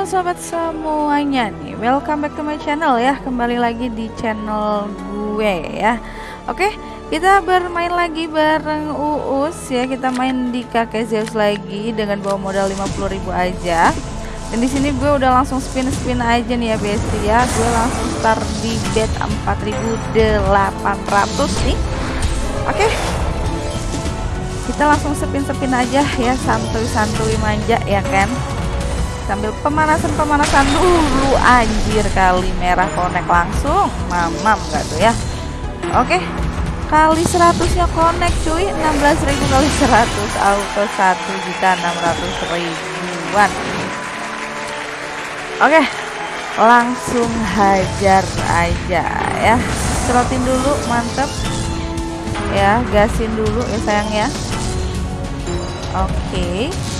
Halo sobat semuanya nih, welcome back to my channel ya Kembali lagi di channel gue ya. Oke, kita bermain lagi bareng Uus ya Kita main di kakek Zeus lagi dengan bawa modal 50.000 aja. Dan di sini gue udah langsung spin-spin aja nih ya besti ya. Gue langsung start di bet 4.800 nih. Oke kita langsung sepin-sepin aja ya santuy-santuy manja ya kan sambil pemanasan-pemanasan dulu anjir kali merah konek langsung. Mamam gak tuh ya? Oke kali 100 nya konek cuy 16.000 kali 100 auto 1 juta 600 ribuan. Oke langsung hajar aja ya. Serotin dulu mantep. Ya gasin dulu ya sayang ya. Oke. pokoknya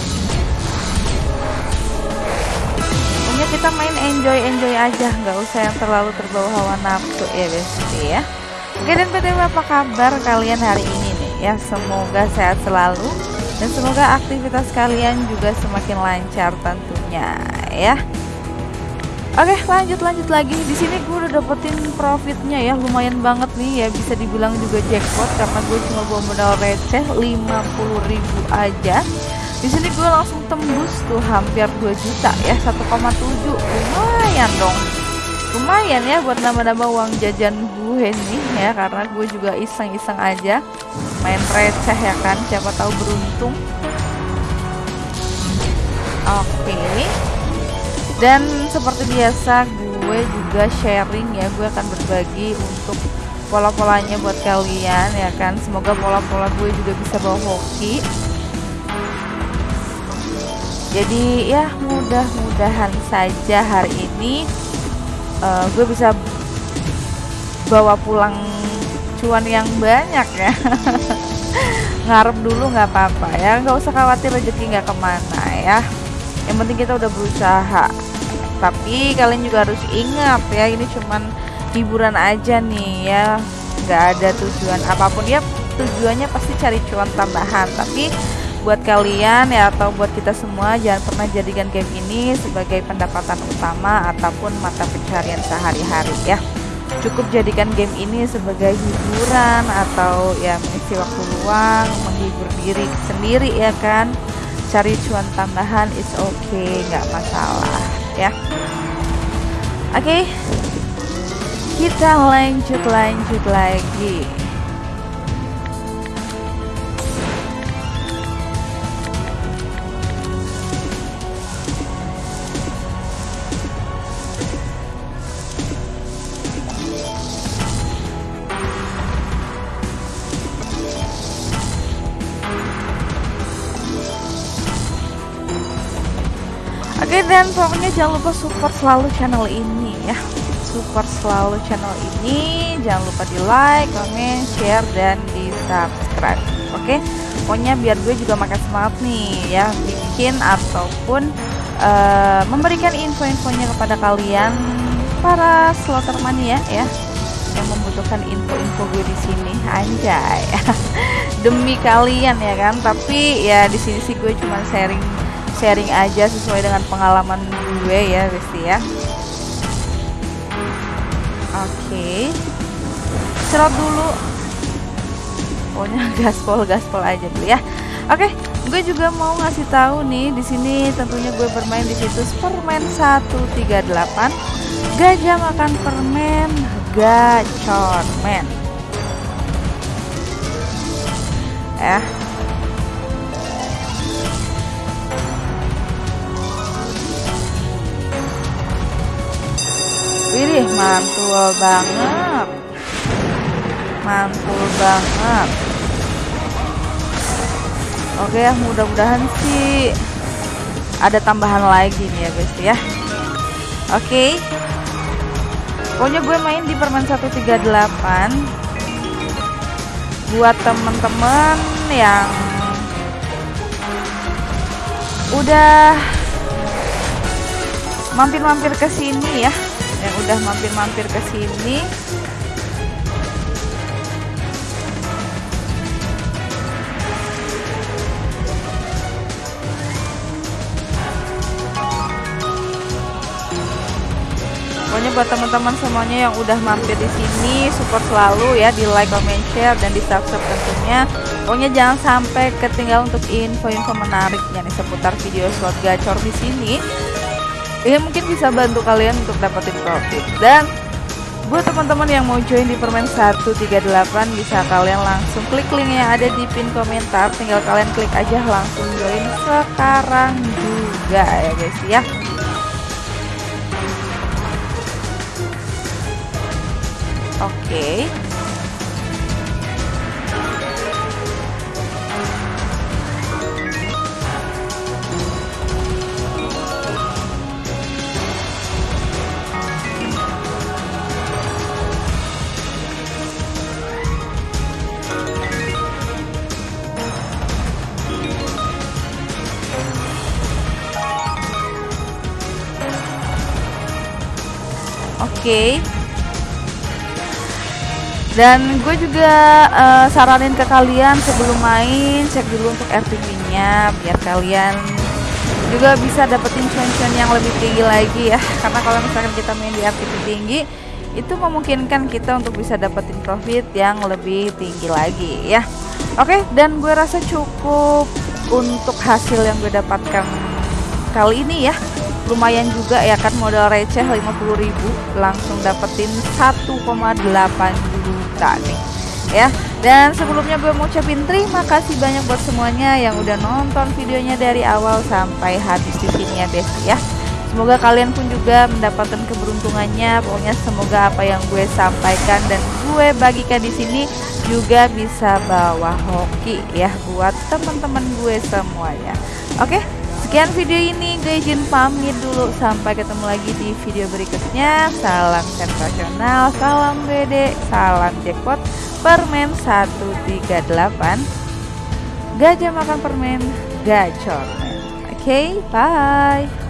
kita main enjoy enjoy aja nggak usah yang terlalu terbawa hawa nafsu ya besti ya. Oke dan btw apa kabar kalian hari ini nih? Ya semoga sehat selalu dan semoga aktivitas kalian juga semakin lancar tentunya ya. Oke lanjut lanjut lagi. Di sini gue udah dapetin profitnya ya. Lumayan banget nih ya. Bisa dibilang juga jackpot karena gue cuma bawa modal receh 50.000 aja di sini gue langsung tembus tuh hampir 2 juta ya 1,7 lumayan dong. Lumayan ya buat nambah-nambah uang jajan gue nih ya karena gue juga iseng-iseng aja main receh ya kan siapa tahu beruntung. Oke. Okay. dan seperti biasa gue juga sharing ya gue akan berbagi untuk pola-polanya buat kalian ya kan. Semoga pola-pola gue juga bisa bawa hoki jadi ya mudah-mudahan saja hari ini uh, gue bisa bawa pulang cuan yang banyak ya. Ngarep dulu nggak apa-apa ya. Nggak usah khawatir rezeki nggak ke mana ya. Yang penting kita udah berusaha. Tapi kalian juga harus ingat ya ini cuman hiburan aja nih ya. Nggak ada tujuan apa pun. Ya tujuannya pasti cari cuan tambahan. Tapi buat kalian ya atau buat kita semua jangan pernah jadikan game ini sebagai pendapatan utama ataupun mata pencarian sehari-hari ya. Cukup jadikan game ini sebagai hiburan atau ya mengisi waktu luang menghibur diri sendiri ya kan. Cari cuan tambahan is okay nggak masalah ya. Oke okay. kita lanjut lanjut lagi Oke dan pokoknya jangan lupa support selalu channel ini ya. Support selalu channel ini. Jangan lupa di like, comment, share, dan di subscribe Oke Pokoknya biar gue juga makin semangat nih ya Bikin ataupun uh, memberikan info-infonya kepada kalian Para slotter mania ya yang membutuhkan info-info gue di sini. Anjay. Demi kalian ya kan tapi ya di sini sih gue cuma sharing sharing aja sesuai dengan pengalaman gue ya Besti ya. Oke. Okay. serot dulu. Pokoknya gaspol gaspol aja dulu ya. Oke okay. gue juga mau ngasih tahu nih di sini tentunya gue bermain di situs permen 138 gajah makan permen gacor men. Ya Wih, mantul banget. Mantul banget. Oke ya, mudah-mudahan sih ada tambahan lagi nih ya guys ya. Oke. Pokoknya gue main di permen 138 buat temen-temen yang udah mampir-mampir ke sini ya yang udah mampir-mampir ke sini Pokoknya buat teman-teman semuanya yang udah mampir di sini support selalu ya di like, comment, share dan di subscribe tentunya. Pokoknya jangan sampai ketinggalan untuk info-info menarik yang seputar video slot gacor di sini. Ini mungkin bisa bantu kalian untuk dapetin profit. Dan buat teman-teman yang mau join di permen 138 bisa kalian langsung klik link yang ada di pin komentar. Tinggal kalian klik aja langsung join sekarang juga ya guys ya. Oke. okay. Oke. Dan gue juga uh, saranin ke kalian sebelum main cek dulu untuk RTP-nya biar kalian juga bisa dapetin cuan-cuan yang lebih tinggi lagi ya. Karena kalau misalkan kita main di RTP tinggi itu memungkinkan kita untuk bisa dapetin profit yang lebih tinggi lagi ya. Oke, dan gue rasa cukup untuk hasil yang gue dapatkan kali ini ya lumayan juga ya kan modal receh 50.000 langsung dapetin 1,8 juta nih ya dan sebelumnya gue mau ucapin terima kasih banyak buat semuanya yang udah nonton videonya dari awal sampai habis di sini ya Besti ya Semoga kalian pun juga mendapatkan keberuntungannya. Pokoknya semoga apa yang gue sampaikan dan gue bagikan di sini juga bisa bawa hoki ya buat teman-teman gue semuanya. Oke, Sekian video ini, gue izin pamit dulu. Sampai ketemu lagi di video berikutnya. Salam sensasional, salam BD, salam jackpot, permen 138. Gajah makan permen, gacor. Oke, okay, bye.